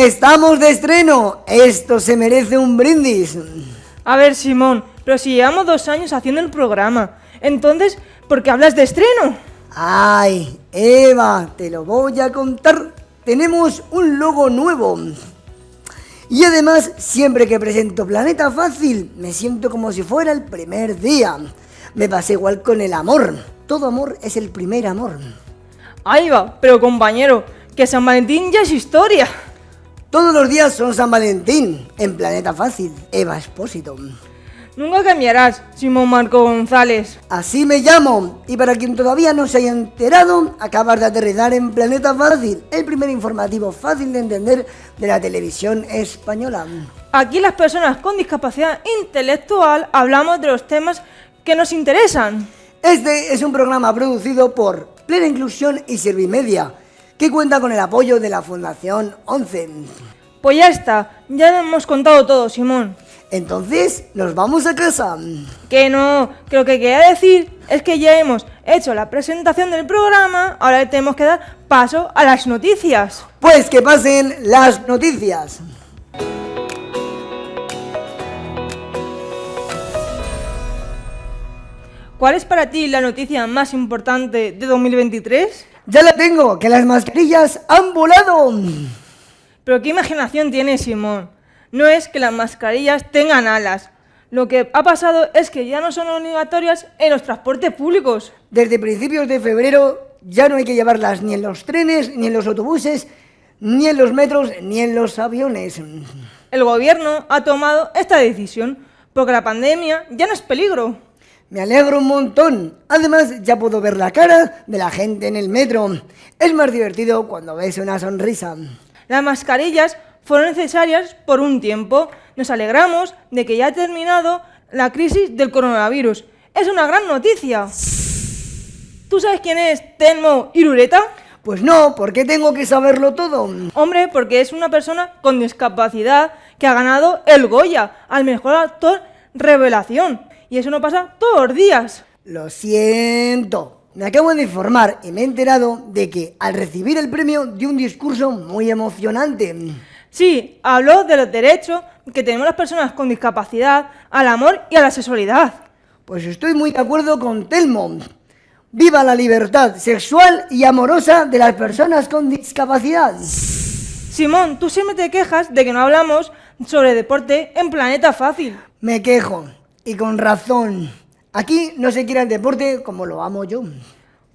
Estamos de estreno. Esto se merece un brindis. A ver, Simón, pero si llevamos dos años haciendo el programa, entonces, ¿por qué hablas de estreno? Ay, Eva, te lo voy a contar. Tenemos un logo nuevo. Y además, siempre que presento Planeta Fácil, me siento como si fuera el primer día. Me pasa igual con el amor. Todo amor es el primer amor. Ahí va, pero compañero, que San Valentín ya es historia. Todos los días son San Valentín, en Planeta Fácil, Eva Espósito. Nunca cambiarás, Simón Marco González. Así me llamo, y para quien todavía no se haya enterado, acabas de aterrizar en Planeta Fácil, el primer informativo fácil de entender de la televisión española. Aquí las personas con discapacidad intelectual hablamos de los temas que nos interesan. Este es un programa producido por Plena Inclusión y Servimedia, que cuenta con el apoyo de la Fundación 11. Pues ya está, ya lo hemos contado todo, Simón. Entonces, nos vamos a casa. Que no, que lo que quería decir es que ya hemos hecho la presentación del programa, ahora tenemos que dar paso a las noticias. Pues que pasen las noticias. ¿Cuál es para ti la noticia más importante de 2023? Ya la tengo, que las mascarillas han volado. Pero qué imaginación tiene Simón. No es que las mascarillas tengan alas. Lo que ha pasado es que ya no son obligatorias en los transportes públicos. Desde principios de febrero ya no hay que llevarlas ni en los trenes, ni en los autobuses, ni en los metros, ni en los aviones. El gobierno ha tomado esta decisión porque la pandemia ya no es peligro. Me alegro un montón. Además, ya puedo ver la cara de la gente en el metro. Es más divertido cuando ves una sonrisa. Las mascarillas fueron necesarias por un tiempo. Nos alegramos de que ya ha terminado la crisis del coronavirus. Es una gran noticia. ¿Tú sabes quién es Telmo Irureta? Pues no, ¿por qué tengo que saberlo todo? Hombre, porque es una persona con discapacidad que ha ganado el Goya al mejor actor revelación. Y eso no pasa todos los días. Lo siento. Me acabo de informar y me he enterado de que al recibir el premio dio un discurso muy emocionante. Sí, habló de los derechos que tenemos las personas con discapacidad al amor y a la sexualidad. Pues estoy muy de acuerdo con Telmo. ¡Viva la libertad sexual y amorosa de las personas con discapacidad! Simón, tú siempre te quejas de que no hablamos sobre deporte en Planeta Fácil. Me quejo. Y con razón. Aquí no se quiere el deporte como lo amo yo.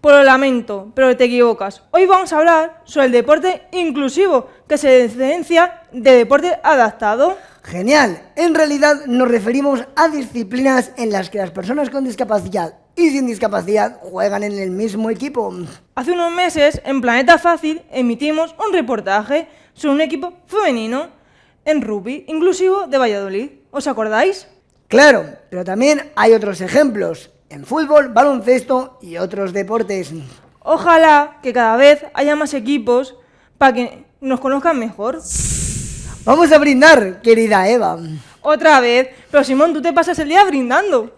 Por lo lamento, pero te equivocas. Hoy vamos a hablar sobre el deporte inclusivo, que se diferencia de deporte adaptado. Genial. En realidad nos referimos a disciplinas en las que las personas con discapacidad y sin discapacidad juegan en el mismo equipo. Hace unos meses, en Planeta Fácil, emitimos un reportaje sobre un equipo femenino en rugby inclusivo de Valladolid. ¿Os acordáis? Claro, pero también hay otros ejemplos, en fútbol, baloncesto y otros deportes. Ojalá que cada vez haya más equipos para que nos conozcan mejor. Vamos a brindar, querida Eva. Otra vez, pero Simón, tú te pasas el día brindando.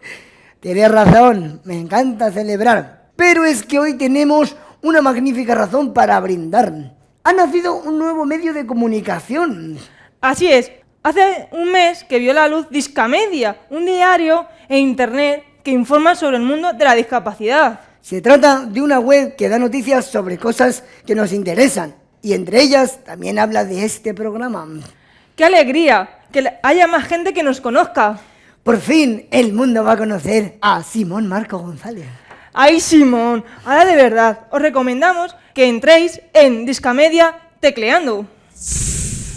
Tienes razón, me encanta celebrar. Pero es que hoy tenemos una magnífica razón para brindar. Ha nacido un nuevo medio de comunicación. Así es, Hace un mes que vio la luz Discamedia, un diario e internet que informa sobre el mundo de la discapacidad. Se trata de una web que da noticias sobre cosas que nos interesan y entre ellas también habla de este programa. ¡Qué alegría! Que haya más gente que nos conozca. Por fin el mundo va a conocer a Simón Marco González. ¡Ay, Simón! Ahora de verdad, os recomendamos que entréis en Discamedia tecleando.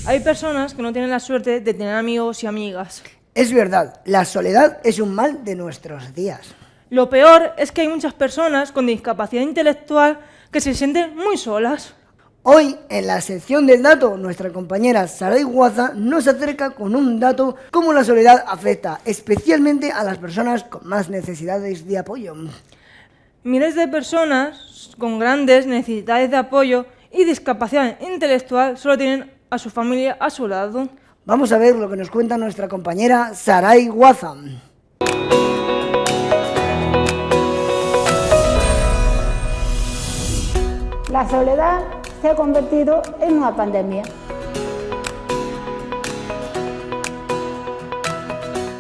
Hay personas que no tienen la suerte de tener amigos y amigas. Es verdad, la soledad es un mal de nuestros días. Lo peor es que hay muchas personas con discapacidad intelectual que se sienten muy solas. Hoy, en la sección del dato, nuestra compañera Saray Guaza nos acerca con un dato cómo la soledad afecta especialmente a las personas con más necesidades de apoyo. Miles de personas con grandes necesidades de apoyo y discapacidad intelectual solo tienen a su familia a su lado. Vamos a ver lo que nos cuenta nuestra compañera Sarai Wazam. La soledad se ha convertido en una pandemia.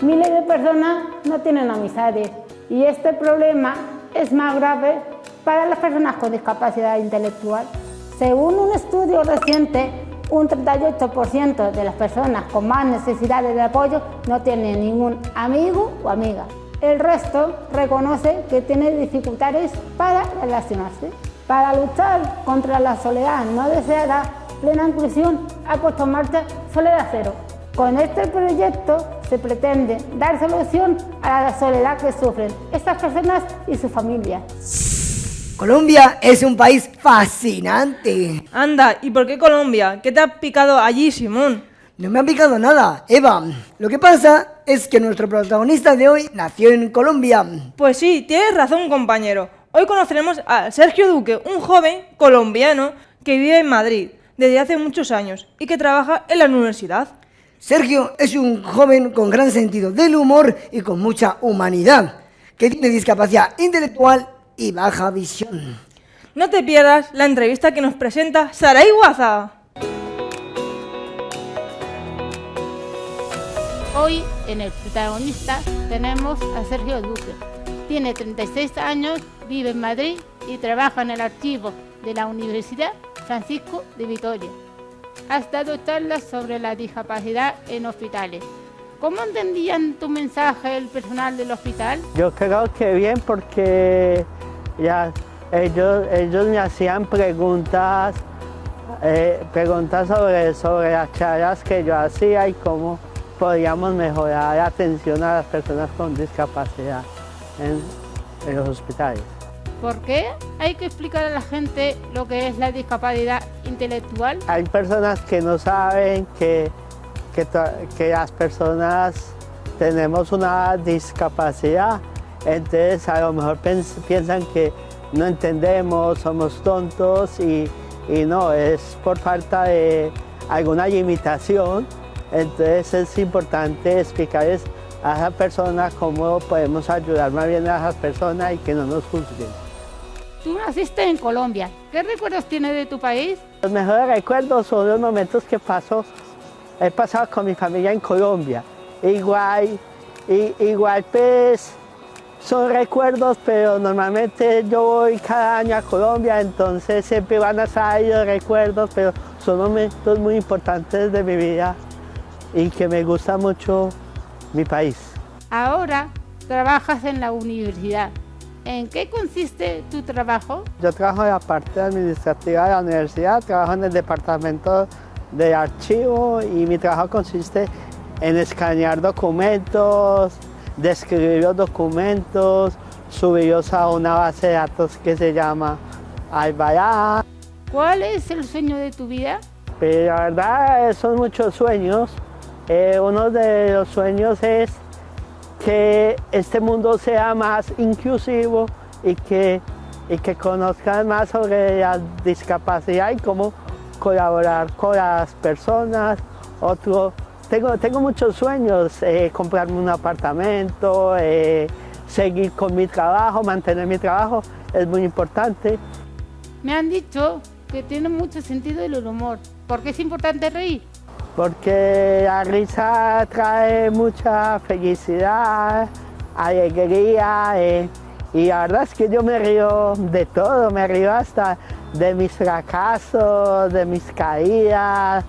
Miles de personas no tienen amistades y este problema es más grave para las personas con discapacidad intelectual. Según un estudio reciente un 38% de las personas con más necesidades de apoyo no tienen ningún amigo o amiga. El resto reconoce que tiene dificultades para relacionarse. Para luchar contra la soledad no deseada, Plena Inclusión ha puesto en marcha Soledad Cero. Con este proyecto se pretende dar solución a la soledad que sufren estas personas y sus familias. Colombia es un país fascinante. Anda, ¿y por qué Colombia? ¿Qué te ha picado allí, Simón? No me ha picado nada, Eva. Lo que pasa es que nuestro protagonista de hoy nació en Colombia. Pues sí, tienes razón, compañero. Hoy conoceremos a Sergio Duque, un joven colombiano que vive en Madrid desde hace muchos años y que trabaja en la universidad. Sergio es un joven con gran sentido del humor y con mucha humanidad, que tiene discapacidad intelectual y baja visión. No te pierdas la entrevista que nos presenta Sara Iguaza. Hoy en el protagonista tenemos a Sergio Duque. Tiene 36 años, vive en Madrid y trabaja en el archivo de la Universidad Francisco de Vitoria. Ha dado charlas sobre la discapacidad en hospitales. ¿Cómo entendían tu mensaje el personal del hospital? Yo creo que bien porque ya ellos, ellos me hacían preguntas, eh, preguntas sobre, sobre las charlas que yo hacía y cómo podíamos mejorar la atención a las personas con discapacidad en, en los hospitales. ¿Por qué hay que explicar a la gente lo que es la discapacidad intelectual? Hay personas que no saben que, que, que las personas tenemos una discapacidad entonces a lo mejor piensan que no entendemos, somos tontos y, no, es por falta de alguna limitación. Entonces es importante explicarles a esas personas cómo podemos ayudar más bien a esas personas y que no nos juzguen. Tú naciste en Colombia. ¿Qué recuerdos tienes de tu país? Los mejores recuerdos son los momentos que pasó, he pasado con mi familia en Colombia. Igual, igual pues son recuerdos, pero normalmente yo voy cada año a Colombia, entonces siempre van a salir recuerdos, pero son momentos muy importantes de mi vida y que me gusta mucho mi país. Ahora trabajas en la universidad. ¿En qué consiste tu trabajo? Yo trabajo en la parte administrativa de la universidad, trabajo en el departamento de archivo y mi trabajo consiste en escanear documentos, describir los documentos, subirlos a una base de datos que se llama Albayá. ¿Cuál es el sueño de tu vida? Pues la verdad son muchos sueños. Eh, uno de los sueños es que este mundo sea más inclusivo y que, y que conozcan más sobre la discapacidad y cómo colaborar con las personas. Otro tengo, tengo muchos sueños, eh, comprarme un apartamento, eh, seguir con mi trabajo, mantener mi trabajo, es muy importante. Me han dicho que tiene mucho sentido el humor. ¿Por qué es importante reír? Porque la risa trae mucha felicidad, alegría eh, y la verdad es que yo me río de todo, me río hasta de mis fracasos, de mis caídas,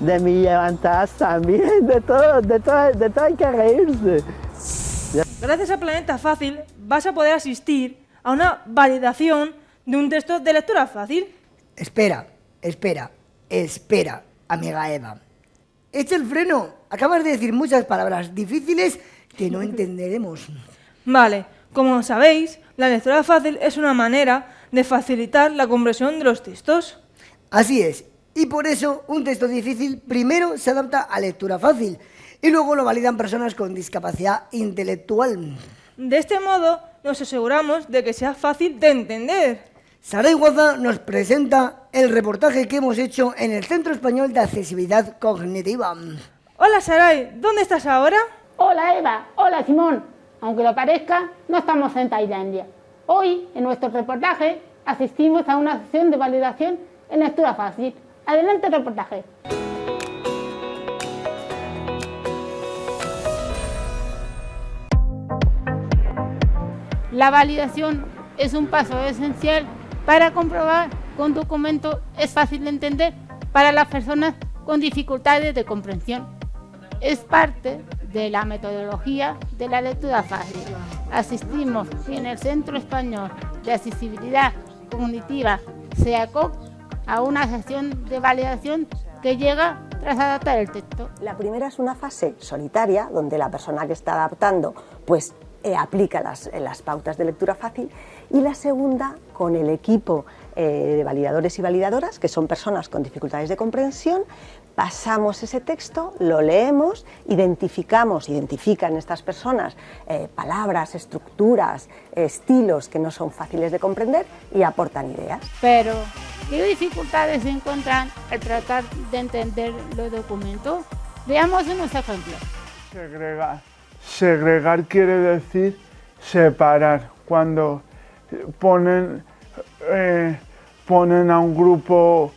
de mi levantadas también, de todo, de todo, de todo hay que reírse. Gracias a Planeta Fácil vas a poder asistir a una validación de un texto de lectura fácil. Espera, espera, espera, amiga Eva. Echa el freno. Acabas de decir muchas palabras difíciles que no entenderemos. Vale, como sabéis, la lectura fácil es una manera de facilitar la comprensión de los textos. Así es, y por eso un texto difícil primero se adapta a lectura fácil y luego lo validan personas con discapacidad intelectual. De este modo nos aseguramos de que sea fácil de entender. Sara Iguaza nos presenta el reportaje que hemos hecho en el Centro Español de Accesibilidad Cognitiva. Hola Saray, ¿dónde estás ahora? Hola Eva, hola Simón. Aunque lo parezca, no estamos en Tailandia. Hoy, en nuestro reportaje, asistimos a una sesión de validación en lectura fácil Adelante reportaje. La validación es un paso esencial para comprobar que un documento es fácil de entender para las personas con dificultades de comprensión. Es parte de la metodología de la lectura fácil. Asistimos en el Centro Español de Accesibilidad Cognitiva, SEACOC, a una sesión de validación que llega tras adaptar el texto. La primera es una fase solitaria, donde la persona que está adaptando pues, eh, aplica las, las, pautas de lectura fácil, y la segunda con el equipo eh, de validadores y validadoras, que son personas con dificultades de comprensión, pasamos ese texto, lo leemos, identificamos, identifican estas personas eh, palabras, estructuras, estilos que no son fáciles de comprender y aportan ideas. Pero, ¿qué dificultades encuentran al tratar de entender los documentos? Veamos unos ejemplos. Segregar. Segregar quiere decir separar. Cuando ponen, eh, ponen a un grupo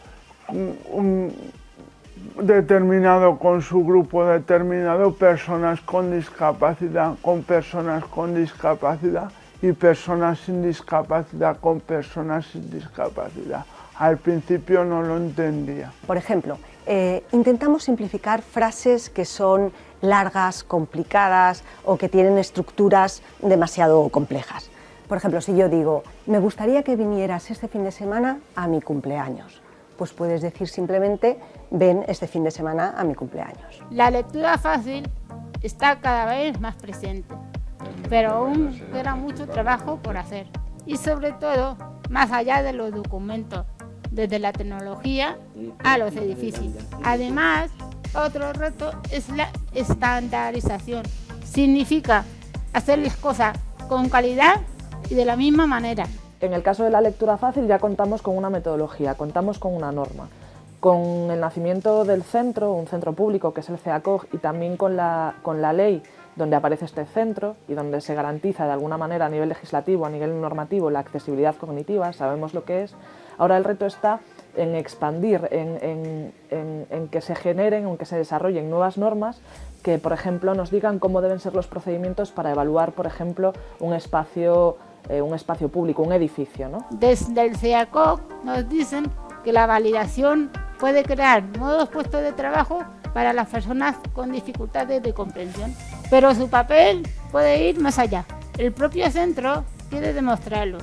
determinado con su grupo determinado, personas con discapacidad con personas con discapacidad y personas sin discapacidad con personas sin discapacidad. Al principio no lo entendía. Por ejemplo, eh, intentamos simplificar frases que son largas, complicadas o que tienen estructuras demasiado complejas. Por ejemplo, si yo digo, me gustaría que vinieras este fin de semana a mi cumpleaños pues puedes decir simplemente, ven este fin de semana a mi cumpleaños. La lectura fácil está cada vez más presente, pero aún queda mucho trabajo por hacer. Y sobre todo, más allá de los documentos, desde la tecnología a los edificios. Además, otro reto es la estandarización. Significa hacer las cosas con calidad y de la misma manera. En el caso de la lectura fácil ya contamos con una metodología, contamos con una norma. Con el nacimiento del centro, un centro público que es el CEACOG y también con la, con la ley donde aparece este centro y donde se garantiza de alguna manera a nivel legislativo, a nivel normativo, la accesibilidad cognitiva, sabemos lo que es. Ahora el reto está en expandir, en, en, que se generen, en que se desarrollen nuevas normas que, por ejemplo, nos digan cómo deben ser los procedimientos para evaluar, por ejemplo, un espacio eh, un espacio público, un edificio. ¿no? Desde el CEACOC nos dicen que la validación puede crear nuevos puestos de trabajo para las personas con dificultades de comprensión, pero su papel puede ir más allá. El propio centro quiere demostrarlo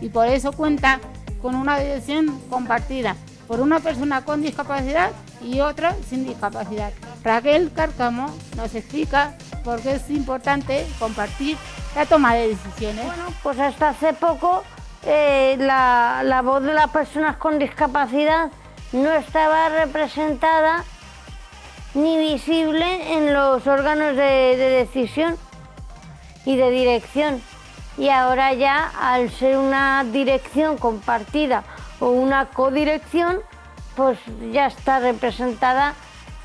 y por eso cuenta con una dirección compartida por una persona con discapacidad y otra sin discapacidad. Raquel Cárcamo nos explica por qué es importante compartir la toma de decisiones. Bueno, pues hasta hace poco eh, la, voz de las personas con discapacidad no estaba representada ni visible en los órganos de, decisión y de dirección. Y ahora ya, al ser una dirección compartida o una codirección, pues ya está representada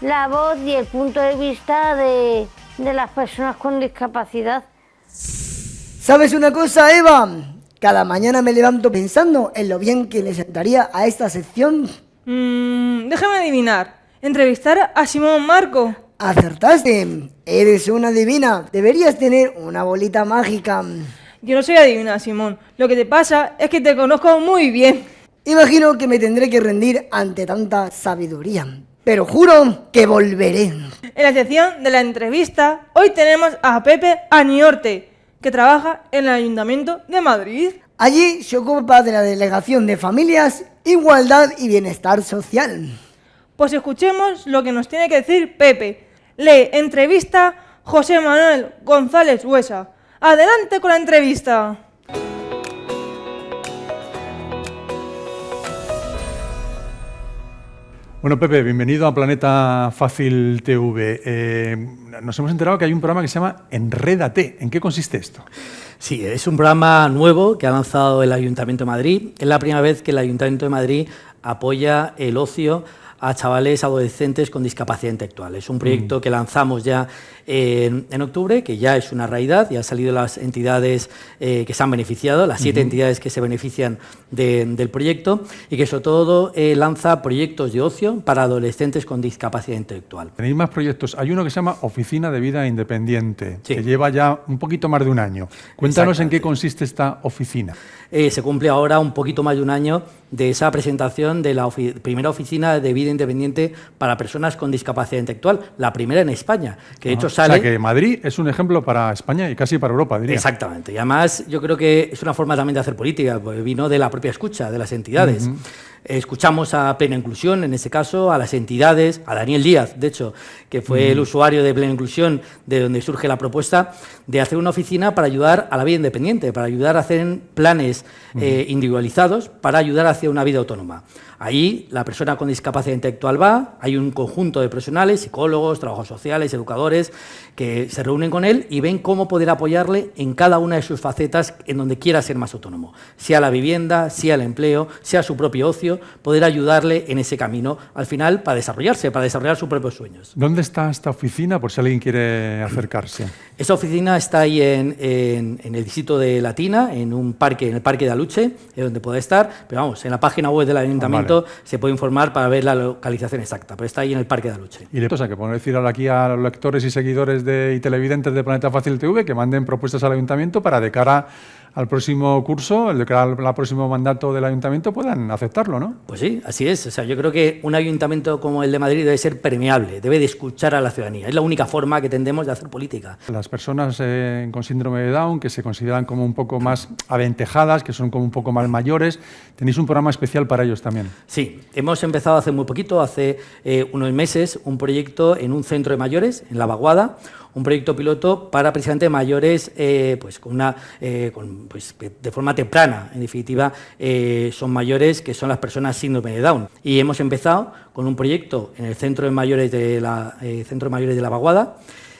la voz y el punto de vista de las personas con discapacidad. ¿Sabes una cosa, Eva? Cada mañana me levanto pensando en lo bien que le sentaría a esta sección. Mmm, déjame adivinar. Entrevistar a Simón Marco. Acertaste. Eres una divina. Deberías tener una bolita mágica. Yo no soy adivina, Simón. Lo que te pasa es que te conozco muy bien. Imagino que me tendré que rendir ante tanta sabiduría. Pero juro que volveré. En la sección de la entrevista, hoy tenemos a Pepe Aniorte, que trabaja en el Ayuntamiento de Madrid. Allí se ocupa de la Delegación de Familias, Igualdad y Bienestar Social. Pues escuchemos lo que nos tiene que decir Pepe. Le entrevista José Manuel González Huesa. Adelante con la entrevista. Bueno, Pepe, bienvenido a Planeta Fácil TV. Eh, nos hemos enterado que hay un programa que se llama Enrédate. ¿En qué consiste esto? Sí, es un programa nuevo que ha lanzado el Ayuntamiento de Madrid. Es la primera vez que el Ayuntamiento de Madrid apoya el ocio a chavales adolescentes con discapacidad intelectual. Es un proyecto que lanzamos ya en, en octubre, que ya es una realidad, ya han salido las entidades eh, que se han beneficiado, las siete entidades que se benefician de- del proyecto y que sobre todo eh, lanza proyectos de ocio para adolescentes con discapacidad intelectual. Tenéis más proyectos. Hay uno que se llama Oficina de Vida Independiente, que lleva ya un poquito más de un año. Cuéntanos en qué consiste esta oficina. Eh, se cumple ahora un poquito más de un año de esa presentación de la ofi- primera oficina de vida independiente para personas con discapacidad intelectual, la primera en España, que de hecho sale... O sea que Madrid es un ejemplo para España y casi para Europa, diría. Exactamente. Y además yo creo que es una forma también de hacer política, porque vino de la propia escucha de las entidades. Escuchamos a Plena Inclusión, en ese caso, a las entidades, a Daniel Díaz, de hecho, que fue el usuario de Plena Inclusión, de donde surge la propuesta de hacer una oficina para ayudar a la vida independiente, para ayudar a hacer planes eh, individualizados para ayudar hacia una vida autónoma. Ahí la persona con discapacidad intelectual va, hay un conjunto de profesionales, psicólogos, trabajos sociales, educadores, que se reúnen con él y ven cómo poder apoyarle en cada una de sus facetas en donde quiera ser más autónomo, sea la vivienda, sea el empleo, sea su propio ocio, poder ayudarle en ese camino al final para desarrollarse, para desarrollar sus propios sueños. ¿Dónde está esta oficina por si alguien quiere acercarse? Esta oficina está ahí en, en- en el distrito de Latina, en un parque, en el parque de Aluche, es donde puede estar, pero vamos, en la página web del ayuntamiento se puede informar para ver la localización exacta, pero está ahí en el parque de Aluche. Y le o sea, que podemos decir ahora aquí a los lectores y seguidores de, y televidentes de Planeta Fácil TV que manden propuestas al ayuntamiento para de cara al próximo curso, el al próximo mandato del ayuntamiento, puedan aceptarlo, ¿no? Pues sí, así es. O sea, yo creo que un ayuntamiento como el de Madrid debe ser permeable, debe de escuchar a la ciudadanía. Es la única forma que tendemos de hacer política. Las personas eh, con síndrome de Down, que se consideran como un poco más aventajadas, que son como un poco más mayores, tenéis un programa especial para ellos también. Sí, hemos empezado hace muy poquito, hace eh, unos meses, un proyecto en un centro de mayores, en La Vaguada, un proyecto piloto para precisamente mayores eh, pues con una, eh, pues, de forma temprana. En definitiva, eh, son mayores que son las personas síndrome de Down. Y hemos empezado con un proyecto en el centro de mayores centro de mayores de La Vaguada,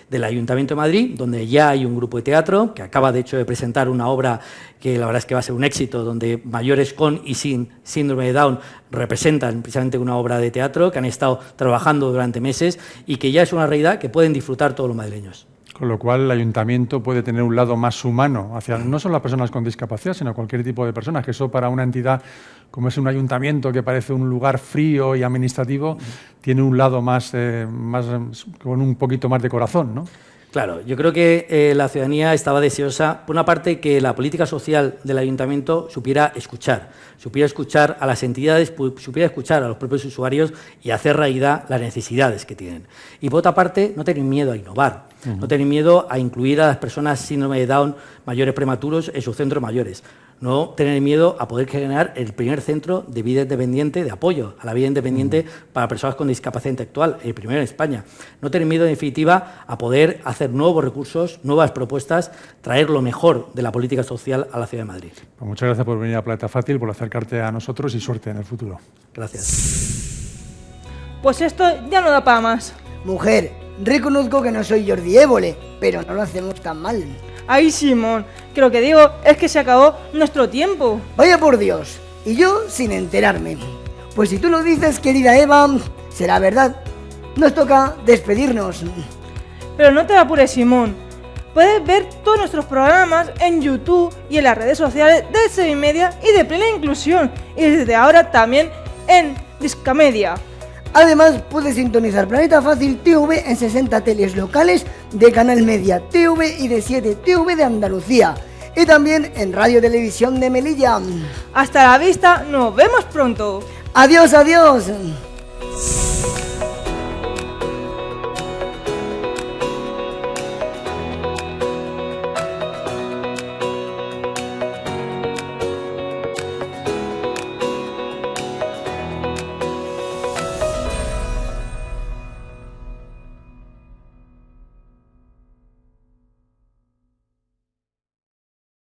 del Ayuntamiento de Madrid, donde ya hay un grupo de teatro que acaba de hecho de presentar una obra que la verdad es que va a ser un éxito, donde mayores con y sin síndrome de Down representan precisamente una obra de teatro que han estado trabajando durante meses y que ya es una realidad que pueden disfrutar todos los madrileños. Con lo cual, el ayuntamiento puede tener un lado más humano hacia no solo las personas con discapacidad, sino cualquier tipo de personas, que eso para una entidad como es un ayuntamiento que parece un lugar frío y administrativo, tiene un lado más, eh, más con un poquito más de corazón, ¿no? Claro, yo creo que eh, la ciudadanía estaba deseosa, por una parte, que la política social del ayuntamiento supiera escuchar, supiera escuchar a las entidades, supiera escuchar a los propios usuarios y hacer realidad las necesidades que tienen. Y por otra parte, no tener miedo a innovar, no tener miedo a incluir a las personas síndrome de Down mayores prematuros en sus centros mayores, no tener miedo a poder generar el primer centro de vida independiente, de apoyo a la vida independiente para personas con discapacidad intelectual, el primero en España. No tener miedo, en definitiva, a poder hacer nuevos recursos, nuevas propuestas, traer lo mejor de la política social a la ciudad de Madrid. Pues muchas gracias por venir a Planeta Fácil, por acercarte a nosotros y suerte en el futuro. Gracias. Pues esto ya no da para más. Mujer, reconozco que no soy Jordi Évole, pero no lo hacemos tan mal. Ay, Simón, que lo que digo es que se acabó nuestro tiempo. Vaya por Dios, y yo sin enterarme. Pues si tú lo dices, querida Eva, será verdad. Nos toca despedirnos. Pero no te apures, Simón. Puedes ver todos nuestros programas en YouTube y en las redes sociales de Sevimedia y de Plena Inclusión. Y desde ahora también en Discamedia. Además, puedes sintonizar Planeta Fácil TV en 60 teles locales de Canal Media TV y de 7 TV de Andalucía. Y también en Radio Televisión de Melilla. Hasta la vista, nos vemos pronto. Adiós, adiós.